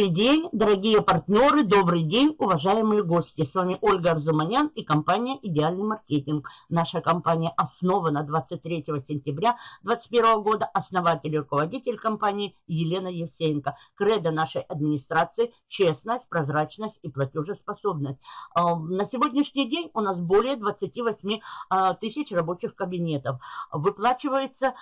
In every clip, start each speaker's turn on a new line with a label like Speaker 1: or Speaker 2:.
Speaker 1: Добрый день, дорогие партнеры, добрый день, уважаемые гости. С вами Ольга Арзуманян и компания «Идеальный маркетинг». Наша компания основана 23 сентября 2021 года. Основатель и руководитель компании Елена Евсеенко. Кредо нашей администрации – честность, прозрачность и платежеспособность. А, на сегодняшний день у нас более 28 а, тысяч рабочих кабинетов. Выплачивается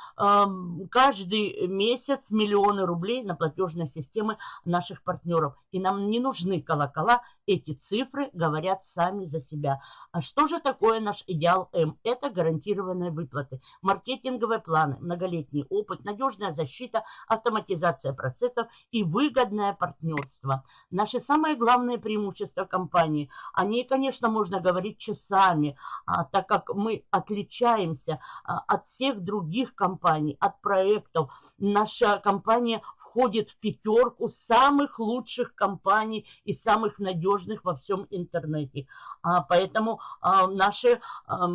Speaker 1: каждый месяц миллионы рублей на платежные системы наших партнеров. И нам не нужны колокола, эти цифры говорят сами за себя. А что же такое наш идеал М? Это гарантированные выплаты, маркетинговые планы, многолетний опыт, надежная защита, автоматизация процессов и выгодное партнерство. Наши самые главные преимущества компании, о ней, конечно, можно говорить часами, а, так как мы отличаемся а, от всех других компаний, от проектов. Наша компания входит в пятерку самых лучших компаний и самых надежных во всем интернете. А, поэтому а, наши а,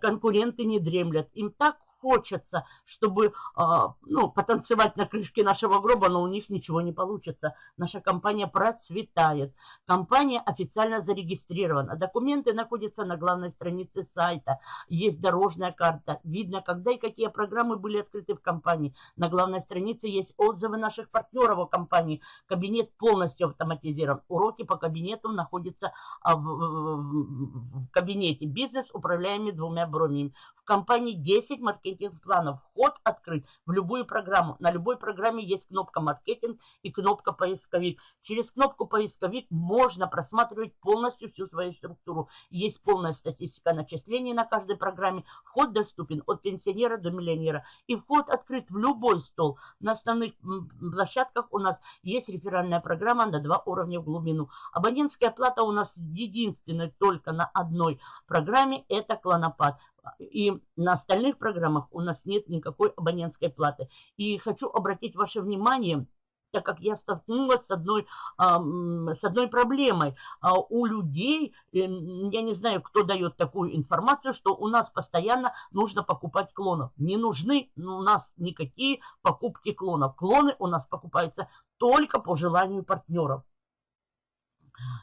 Speaker 1: конкуренты не дремлят. Им так хочется, чтобы а, ну, потанцевать на крышке нашего гроба, но у них ничего не получится. Наша компания процветает. Компания официально зарегистрирована. Документы находятся на главной странице сайта. Есть дорожная карта. Видно, когда и какие программы были открыты в компании. На главной странице есть отзывы наших партнеров о компании. Кабинет полностью автоматизирован. Уроки по кабинету находятся а, в, в, в кабинете. Бизнес управляемый двумя бронями. В компании 10 маркетинг маркетинг-планов. Вход открыт в любую программу. На любой программе есть кнопка «Маркетинг» и кнопка «Поисковик». Через кнопку «Поисковик» можно просматривать полностью всю свою структуру. Есть полная статистика начислений на каждой программе. Вход доступен от пенсионера до миллионера. И вход открыт в любой стол. На основных площадках у нас есть реферальная программа на два уровня в глубину. Абонентская плата у нас единственная только на одной программе – это клонопад. И на остальных программах у нас нет никакой абонентской платы. И хочу обратить ваше внимание, так как я столкнулась с одной, с одной проблемой. А у людей, э, я не знаю, кто дает такую информацию, что у нас постоянно нужно покупать клонов. Не нужны у нас никакие покупки клонов. Клоны у нас покупаются только по желанию партнеров.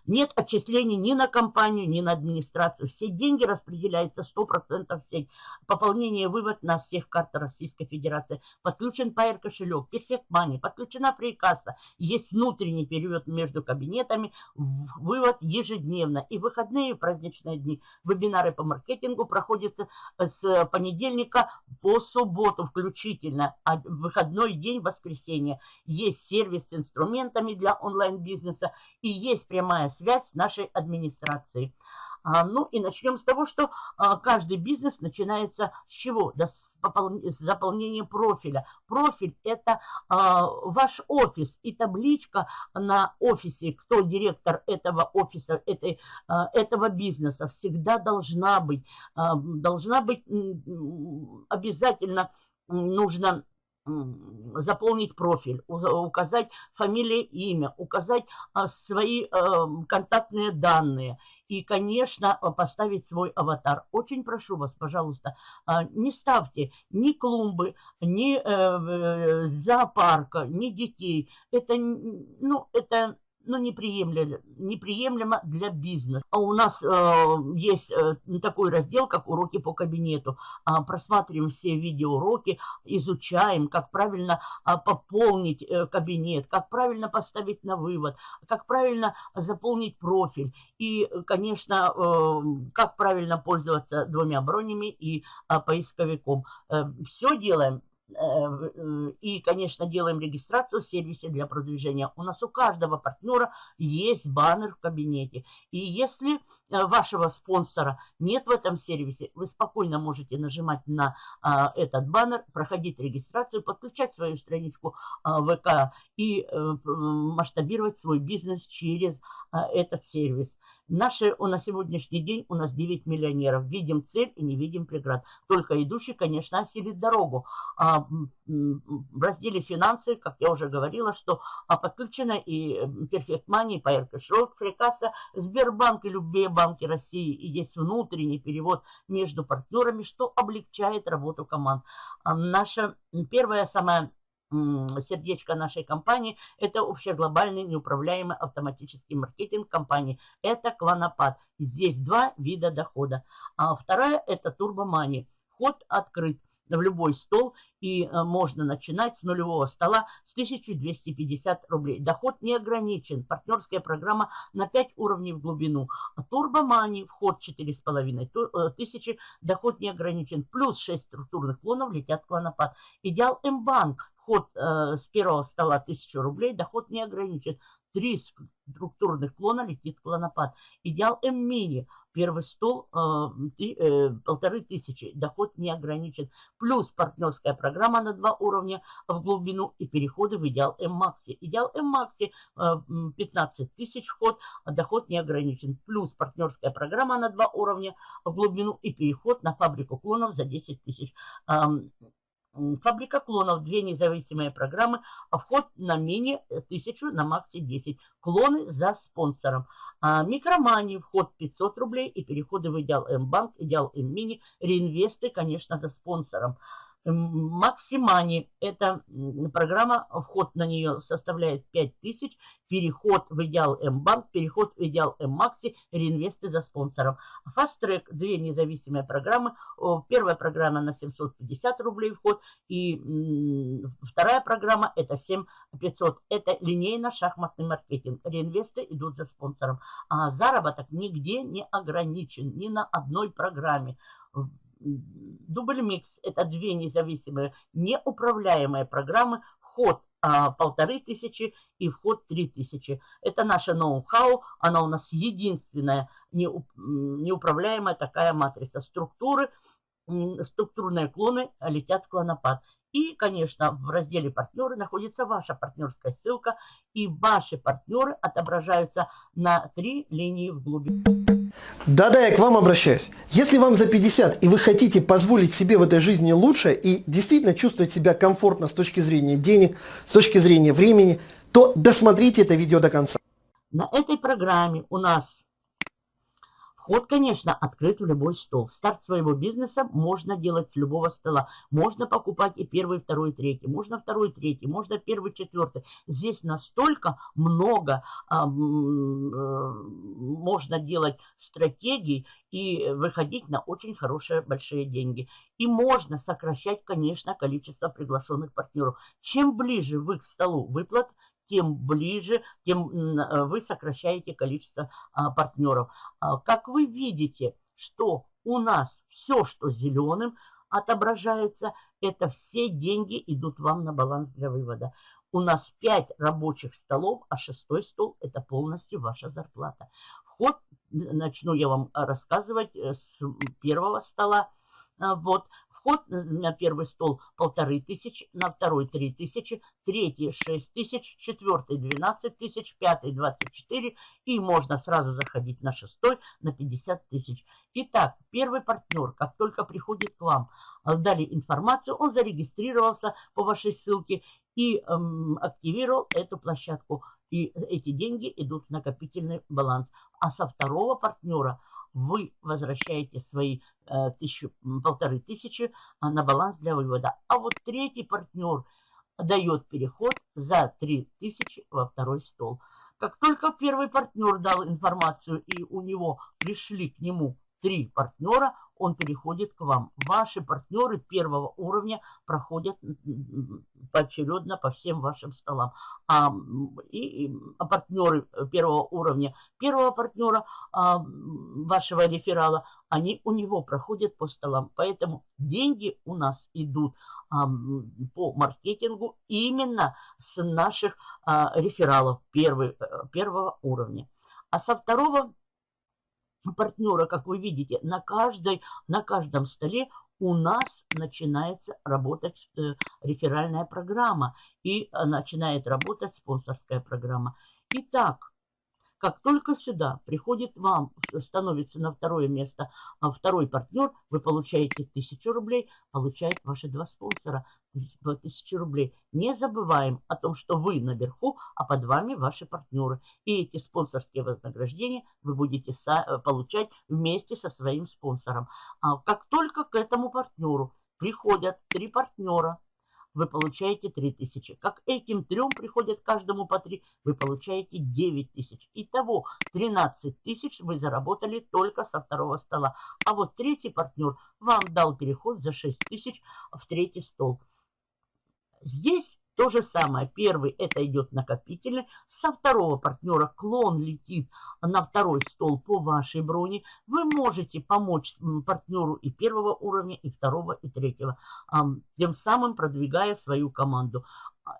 Speaker 1: Нет отчислений ни на компанию, ни на администрацию. Все деньги распределяются 100% в сеть. Пополнение вывод на всех картах Российской Федерации. Подключен Pair кошелек, Perfect Money, подключена прикасса. Есть внутренний перевод между кабинетами, вывод ежедневно. И выходные и праздничные дни. Вебинары по маркетингу проходятся с понедельника по субботу включительно. А выходной день, воскресенье. Есть сервис с инструментами для онлайн-бизнеса и есть прямо прямая связь с нашей администрацией. А, ну и начнем с того, что а, каждый бизнес начинается с чего? Да, с, с заполнения профиля. Профиль – это а, ваш офис и табличка на офисе, кто директор этого офиса, этой, этого бизнеса, всегда должна быть. Должна быть обязательно нужно заполнить профиль, указать фамилия, имя, указать а, свои эм, контактные данные и, конечно, поставить свой аватар. Очень прошу вас, пожалуйста, а, не ставьте ни клумбы, ни э, э, зоопарка, ни детей. Это, ну, это ну, неприемлемо, неприемлемо для бизнеса. А у нас э, есть э, такой раздел, как уроки по кабинету. А, просматриваем все видеоуроки, изучаем, как правильно а, пополнить э, кабинет, как правильно поставить на вывод, как правильно заполнить профиль. И, конечно, э, как правильно пользоваться двумя бронями и э, поисковиком. Э, все делаем Э, э, и, конечно, делаем регистрацию в сервисе для продвижения. У нас у каждого партнера есть баннер в кабинете. И если э, вашего спонсора нет в этом сервисе, вы спокойно можете нажимать на этот баннер, проходить регистрацию, подключать свою страничку ВК и масштабировать свой бизнес через этот сервис. Наши, на сегодняшний день у нас 9 миллионеров. Видим цель и не видим преград. Только идущий, конечно, осилит дорогу. А, в разделе финансы, как я уже говорила, что а, подключено и Perfect Money, Pair Cash Фрикаса, Сбербанк и любые банки России. И есть внутренний перевод между партнерами, что облегчает работу команд. А, наша первая самая сердечко нашей компании, это общеглобальный неуправляемый автоматический маркетинг компании. Это клонопад. Здесь два вида дохода. А вторая это турбомани. Вход открыт в любой стол и э, можно начинать с нулевого стола с 1250 рублей. Доход не ограничен. Партнерская программа на 5 уровней в глубину. Турбомани, вход 4,5 э, тысячи, доход не ограничен. Плюс 6 структурных клонов летят в клонопад. Идеал М-банк, вход э, с первого стола 1000 рублей, доход не ограничен. Три структурных клона летит клонопад. Идеал М-мини. Первый стол э, э, полторы тысячи. Доход не ограничен. Плюс партнерская программа на два уровня в глубину и переходы в идеал М-макси. Идеал М-макси э, 15 тысяч вход, а доход не ограничен. Плюс партнерская программа на два уровня в глубину и переход на фабрику клонов за 10 тысяч. Фабрика клонов, две независимые программы, а вход на мини 1000, на макси 10. Клоны за спонсором. А, микромани, вход 500 рублей и переходы в Идеал М-банк, Идеал М-мини, реинвесты, конечно, за спонсором. Максимани – это программа, вход на нее составляет 5000, переход в Идеал М-банк, переход в Идеал М-макси, реинвесты за спонсором. Track – две независимые программы. Первая программа на 750 рублей вход, и вторая программа – это 7500. Это линейно-шахматный маркетинг. Реинвесты идут за спонсором. А заработок нигде не ограничен, ни на одной программе. Дубль микс – это две независимые, неуправляемые программы. Вход а, полторы тысячи и вход три тысячи. Это наше ноу-хау, она у нас единственная неуправляемая такая матрица. Структуры, структурные клоны летят в клонопад. И, конечно, в разделе «Партнеры» находится ваша партнерская ссылка, и ваши партнеры отображаются на три линии в глубине.
Speaker 2: Да-да, я к вам обращаюсь. Если вам за 50 и вы хотите позволить себе в этой жизни лучше и действительно чувствовать себя комфортно с точки зрения денег, с точки зрения времени, то досмотрите это видео до конца.
Speaker 1: На этой программе у нас Вход, конечно, открыт в любой стол. Старт своего бизнеса можно делать с любого стола. Можно покупать и первый, второй, третий. Можно второй, третий. Можно первый, четвертый. Здесь настолько много а, э, можно делать стратегий и выходить на очень хорошие большие деньги. И можно сокращать, конечно, количество приглашенных партнеров. Чем ближе вы к столу выплат, тем ближе, тем э, вы сокращаете количество а, партнеров. А, как вы видите, что у нас все, что зеленым отображается, это все деньги идут вам на баланс для вывода. У нас 5 рабочих столов, а шестой стол это полностью ваша зарплата. Вход, начну я вам рассказывать э, с первого стола. Вот, Вход на первый стол полторы тысячи, на второй три тысячи, третий шесть тысяч, четвертый двенадцать тысяч, пятый двадцать четыре и можно сразу заходить на шестой на 50 тысяч. Итак, первый партнер, как только приходит к вам, э, дали информацию, он зарегистрировался по вашей ссылке и эм, активировал эту площадку. И эти деньги идут в накопительный баланс. А со второго партнера – вы возвращаете свои э, тысячу, полторы тысячи на баланс для вывода. А вот третий партнер дает переход за три тысячи во второй стол. Как только первый партнер дал информацию и у него пришли к нему три партнера, он переходит к вам. Ваши партнеры первого уровня проходят поочередно по всем вашим столам. А, и, а партнеры первого уровня, первого партнера а, вашего реферала, они у него проходят по столам. Поэтому деньги у нас идут а, по маркетингу именно с наших а, рефералов первый, э, первого уровня. А со второго партнера, как вы видите, на, каждой, на каждом столе у нас начинается работать э, реферальная программа и э, начинает работать спонсорская программа. Итак, как только сюда приходит вам, становится на второе место а второй партнер, вы получаете 1000 рублей, получает ваши два спонсора 1000 рублей. Не забываем о том, что вы наверху, а под вами ваши партнеры. И эти спонсорские вознаграждения вы будете получать вместе со своим спонсором. А как только к этому партнеру приходят три партнера, вы получаете 3000. Как этим трем приходят каждому по 3, вы получаете 9000. Итого 13 тысяч вы заработали только со второго стола. А вот третий партнер вам дал переход за 6 тысяч в третий стол. Здесь то же самое. Первый это идет накопительный. Со второго партнера клон летит на второй стол по вашей броне. Вы можете помочь партнеру и первого уровня, и второго, и третьего. Тем самым продвигая свою команду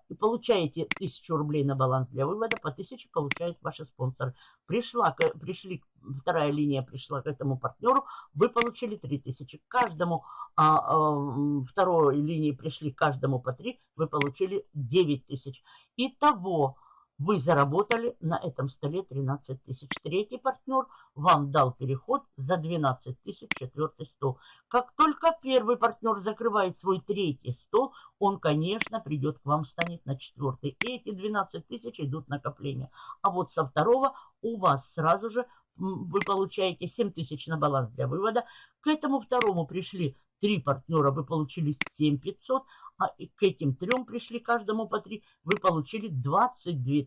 Speaker 1: и получаете 1000 рублей на баланс для вывода, по 1000 получают ваши спонсоры. Пришла, пришли, вторая линия пришла к этому партнеру, вы получили 3000. Каждому а, а, второй линии пришли каждому по 3, вы получили 9000. Итого вы заработали на этом столе 13 тысяч. Третий партнер вам дал переход за 12 тысяч четвертый стол. Как только первый партнер закрывает свой третий стол, он, конечно, придет к вам, станет на четвертый. И эти 12 тысяч идут накопления. А вот со второго у вас сразу же вы получаете 7 тысяч на баланс для вывода. К этому второму пришли три партнера, вы получили 7 500, а к этим трем пришли каждому по три, вы получили 22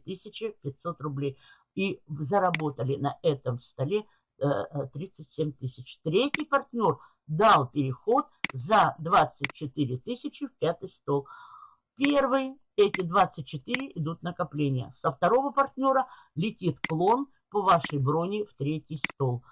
Speaker 1: 500 рублей. И заработали на этом столе 37 э, тысяч. Третий партнер дал переход за 24 тысячи в пятый стол. Первый, эти 24 идут накопления. Со второго партнера летит клон по вашей броне в третий стол.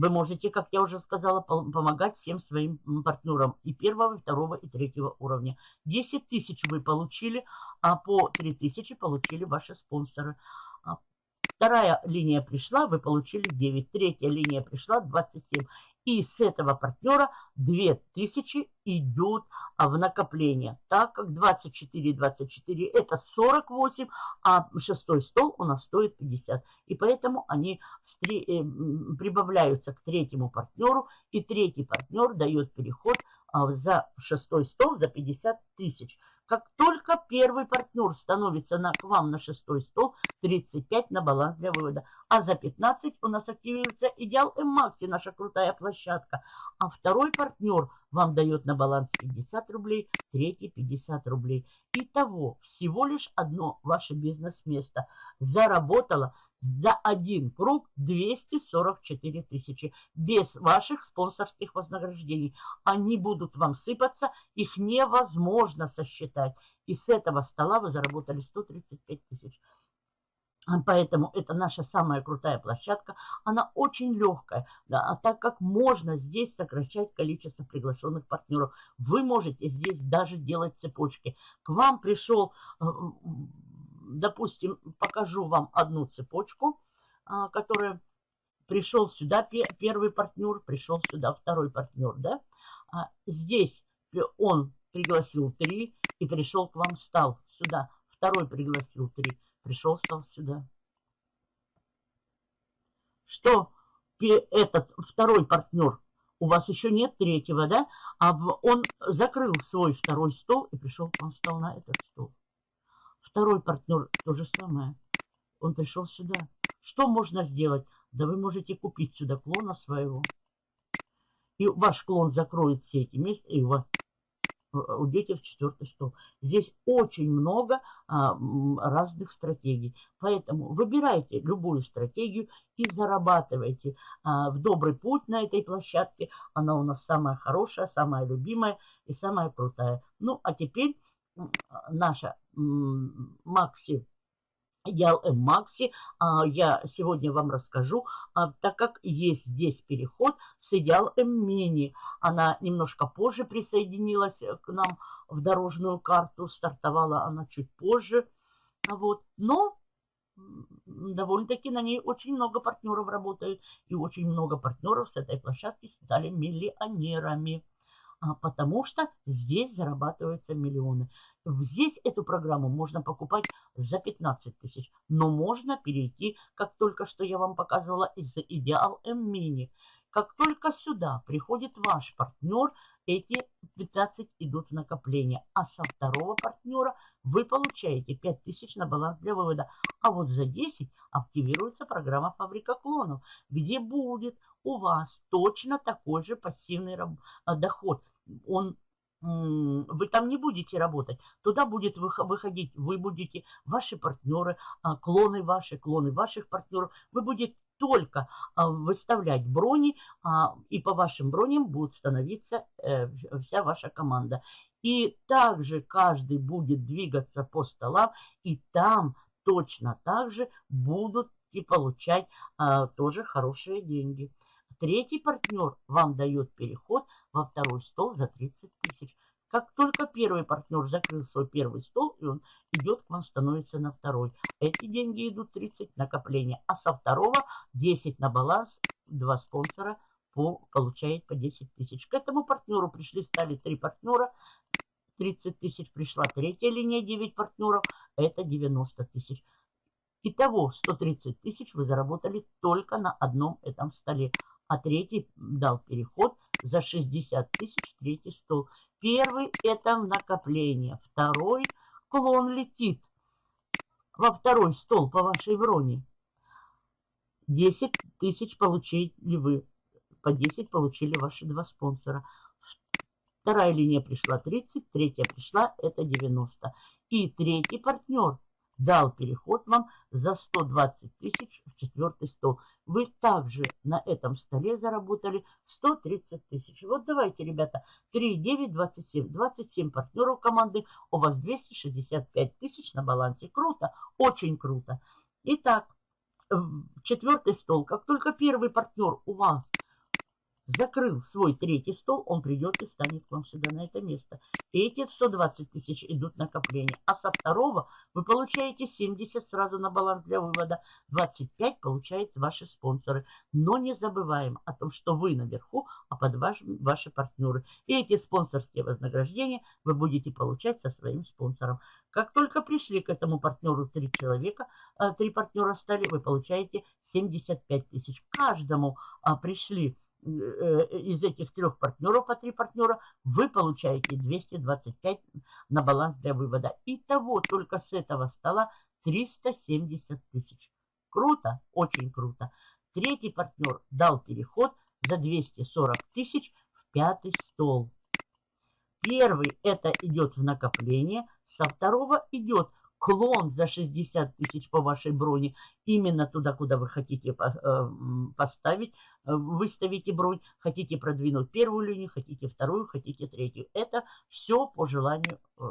Speaker 1: Вы можете, как я уже сказала, помогать всем своим партнерам и первого, и второго, и третьего уровня. 10 тысяч вы получили, а по 3 тысячи получили ваши спонсоры. А вторая линия пришла, вы получили 9. Третья линия пришла, 27. И с этого партнера 2000 идет в накопление, так как 24 24 это 48, а шестой стол у нас стоит 50. И поэтому они э, прибавляются к третьему партнеру, и третий партнер дает переход а, за шестой стол за 50 тысяч. Как только первый партнер становится на, к вам на шестой стол, 35 на баланс для вывода. А за 15 у нас активируется Идеал М-Макси, наша крутая площадка. А второй партнер вам дает на баланс 50 рублей, третий 50 рублей. Итого всего лишь одно ваше бизнес-место заработало за один круг 244 тысячи. Без ваших спонсорских вознаграждений. Они будут вам сыпаться, их невозможно сосчитать. И с этого стола вы заработали 135 тысяч. Поэтому это наша самая крутая площадка. Она очень легкая, да, а так как можно здесь сокращать количество приглашенных партнеров. Вы можете здесь даже делать цепочки. К вам пришел э, допустим, покажу вам одну цепочку, а, которая пришел сюда первый партнер, пришел сюда второй партнер, да? А здесь он пригласил три и пришел к вам, стал сюда. Второй пригласил три, пришел, стал сюда. Что этот второй партнер, у вас еще нет третьего, да? А он закрыл свой второй стол и пришел к вам, стал на этот стол. Второй партнер то же самое. Он пришел сюда. Что можно сделать? Да вы можете купить сюда клона своего. И ваш клон закроет все эти места, и у вас э, уйдете в четвертый стол. Здесь очень много а, разных стратегий. Поэтому выбирайте любую стратегию и зарабатывайте а, в добрый путь на этой площадке. Она у нас самая хорошая, самая любимая и самая крутая. Ну, а теперь наша Макси, Идеал М Макси, а, я сегодня вам расскажу, а, так как есть здесь переход с М Мини. Она немножко позже присоединилась к нам в дорожную карту, стартовала она чуть позже. Вот. Но довольно-таки на ней очень много партнеров работают, и очень много партнеров с этой площадки стали миллионерами. А, потому что здесь зарабатываются миллионы. Здесь эту программу можно покупать за 15 тысяч, но можно перейти, как только что я вам показывала, из Идеал М Мини. Как только сюда приходит ваш партнер, эти 15 идут в накопление. А со второго партнера вы получаете 5000 на баланс для вывода. А вот за 10 активируется программа «Фабрика клонов», где будет у вас точно такой же пассивный доход он вы там не будете работать. Туда будет выходить, вы будете, ваши партнеры, а, клоны ваши, клоны ваших партнеров. Вы будете только а, выставлять брони, а, и по вашим броням будет становиться э, вся ваша команда. И также каждый будет двигаться по столам, и там точно так же будут и получать тоже хорошие деньги. Третий партнер вам дает переход во второй стол за 30 тысяч. Как только первый партнер закрыл свой первый стол, и он идет к вам, становится на второй. Эти деньги идут 30 накопления, а со второго 10 на баланс, два спонсора по, получает по 10 тысяч. К этому партнеру пришли, стали три партнера, 30 тысяч пришла третья линия, 9 партнеров, это 90 тысяч. Итого 130 тысяч вы заработали только на одном этом столе а третий дал переход за 60 тысяч, третий стол. Первый это накопление, второй клон летит во второй стол по вашей броне. 10 тысяч получили вы, по 10 получили ваши два спонсора. Вторая линия пришла 30, третья пришла, это 90. И третий партнер дал переход вам за 120 тысяч в четвертый стол. Вы также на этом столе заработали 130 тысяч. Вот давайте, ребята, 3, 9, 27. 27 партнеров команды, у вас 265 тысяч на балансе. Круто, очень круто. Итак, четвертый стол. Как только первый партнер у вас закрыл свой третий стол, он придет и станет к вам сюда на это место. И эти 120 тысяч идут накопления. А со второго вы получаете 70 сразу на баланс для вывода. 25 получают ваши спонсоры. Но не забываем о том, что вы наверху, а под вашими ваши партнеры. И эти спонсорские вознаграждения вы будете получать со своим спонсором. Как только пришли к этому партнеру три человека, э, три партнера стали, вы получаете 75 тысяч. Каждому а, пришли из этих трех партнеров, по три партнера, вы получаете 225 на баланс для вывода. Итого только с этого стола 370 тысяч. Круто, очень круто. Третий партнер дал переход за 240 тысяч в пятый стол. Первый это идет в накопление, со второго идет клон за 60 тысяч по вашей броне именно туда, куда вы хотите э, поставить, э, выставите бронь, хотите продвинуть первую линию, хотите вторую, хотите третью. Это все по желанию э,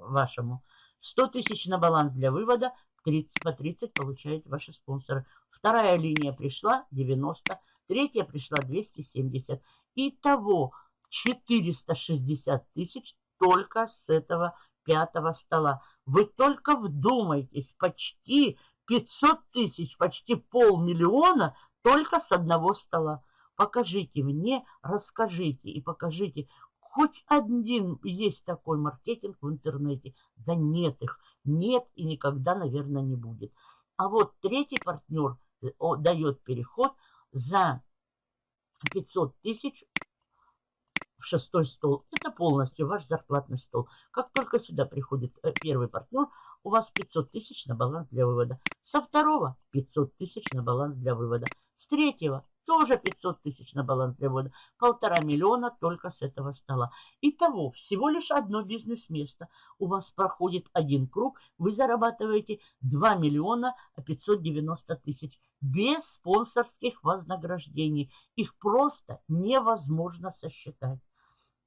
Speaker 1: вашему. 100 тысяч на баланс для вывода, 30 по 30 получают ваши спонсоры. Вторая линия пришла 90, третья пришла 270. Итого 460 тысяч только с этого пятого стола. Вы только вдумайтесь, почти 500 тысяч, почти полмиллиона только с одного стола. Покажите мне, расскажите и покажите, хоть один есть такой маркетинг в интернете. Да нет их, нет и никогда, наверное, не будет. А вот третий партнер э, дает переход за 500 тысяч шестой стол. Это полностью ваш зарплатный стол. Как только сюда приходит э, первый партнер, у вас 500 тысяч на баланс для вывода. Со второго 500 тысяч на баланс для вывода. С третьего тоже 500 тысяч на баланс для вывода. Полтора миллиона только с этого стола. Итого, всего лишь одно бизнес-место. У вас проходит один круг, вы зарабатываете 2 миллиона 590 тысяч. Без спонсорских вознаграждений. Их просто невозможно сосчитать.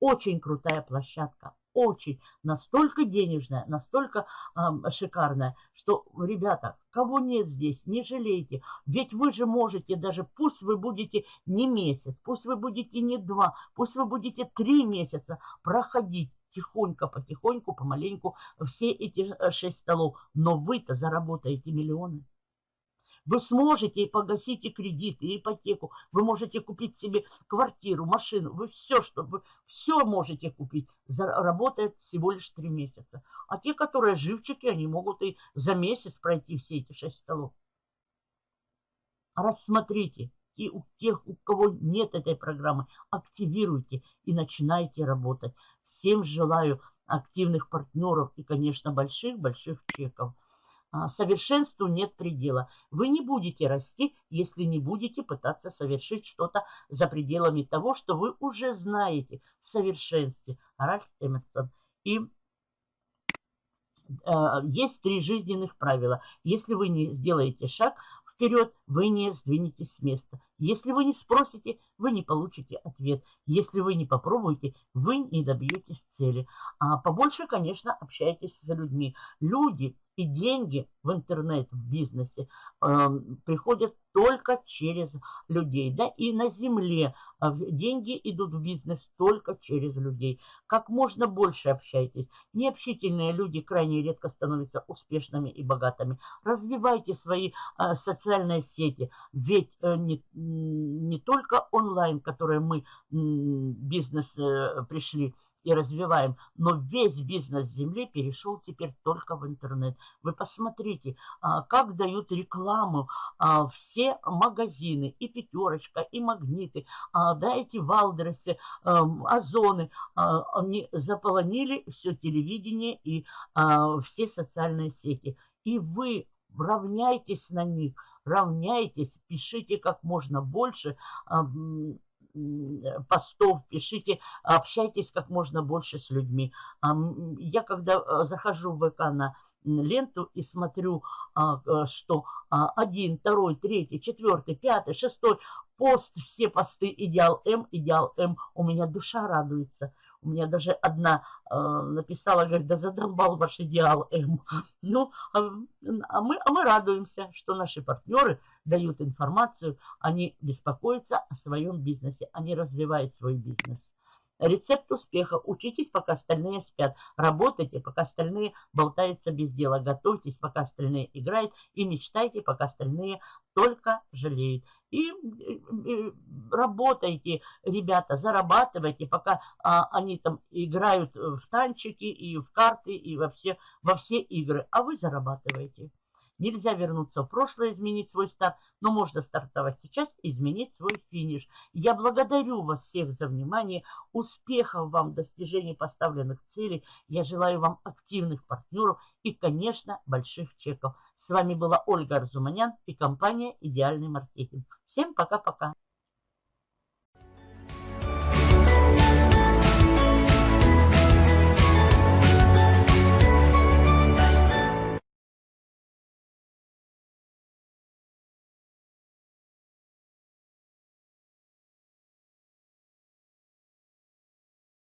Speaker 1: Очень крутая площадка, очень, настолько денежная, настолько э, шикарная, что, ребята, кого нет здесь, не жалейте. Ведь вы же можете даже, пусть вы будете не месяц, пусть вы будете не два, пусть вы будете три месяца проходить тихонько, потихоньку, помаленьку все эти э, шесть столов. Но вы-то заработаете миллионы. Вы сможете и погасить и кредит, и ипотеку. Вы можете купить себе квартиру, машину. Вы все, что вы все можете купить. Работает всего лишь три месяца. А те, которые живчики, они могут и за месяц пройти все эти шесть столов. Рассмотрите. И у тех, у кого нет этой программы, активируйте и начинайте работать. Всем желаю активных партнеров и, конечно, больших-больших чеков. А, совершенству нет предела. Вы не будете расти, если не будете пытаться совершить что-то за пределами того, что вы уже знаете в совершенстве. Ральф Эмерсон. И э, есть три жизненных правила. Если вы не сделаете шаг вперед, вы не сдвинетесь с места. Если вы не спросите, вы не получите ответ. Если вы не попробуете, вы не добьетесь цели. А побольше, конечно, общайтесь с людьми. Люди и деньги в интернет, в бизнесе э, приходят только через людей. Да? И на земле э, деньги идут в бизнес только через людей. Как можно больше общайтесь. Необщительные люди крайне редко становятся успешными и богатыми. Развивайте свои э, социальные сети. Ведь э, не, не только онлайн, которые мы э, бизнес э, пришли, и развиваем. Но весь бизнес Земли перешел теперь только в интернет. Вы посмотрите, а, как дают рекламу а, все магазины, и пятерочка, и магниты, а, да, эти валдерсы, озоны, они заполонили все телевидение и все социальные сети. И вы равняйтесь на них, равняйтесь, пишите как можно больше, постов, пишите, общайтесь как можно больше с людьми. Я когда э, захожу в ВК на ленту и смотрю, а, э, что один, второй, третий, четвертый, пятый, шестой пост, все посты идеал М, идеал М, у меня душа радуется. У меня даже одна э, написала, говорит, да задолбал ваш идеал М. Ну, а, а, мы, а мы радуемся, что наши партнеры дают информацию, они беспокоятся о своем бизнесе, они развивают свой бизнес. Рецепт успеха. Учитесь, пока остальные спят. Работайте, пока остальные болтаются без дела. Готовьтесь, пока остальные играют. И мечтайте, пока остальные только жалеют. И, и работайте, ребята, зарабатывайте, пока а, они там играют в танчики и в карты и во все, во все игры. А вы зарабатываете. Нельзя вернуться в прошлое, изменить свой старт, но можно стартовать сейчас и изменить свой финиш. Я благодарю вас всех за внимание, успехов вам в достижении поставленных целей. Я желаю вам активных партнеров и, конечно, больших чеков. С вами была Ольга Арзуманян и компания «Идеальный маркетинг». Всем пока-пока.